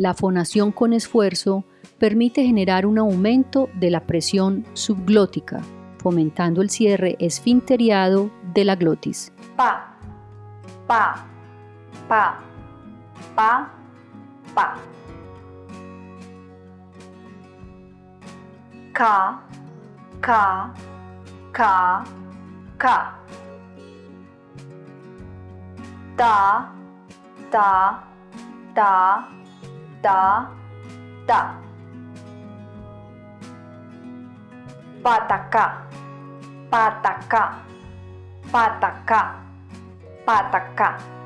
La fonación con esfuerzo permite generar un aumento de la presión subglótica, fomentando el cierre esfinteriado de la glotis. Pa, pa, pa, pa, pa. Ka, ka, ka, ka. Ta, ta, ta, ta, ta. Pataka, pataka, pataka, pataka.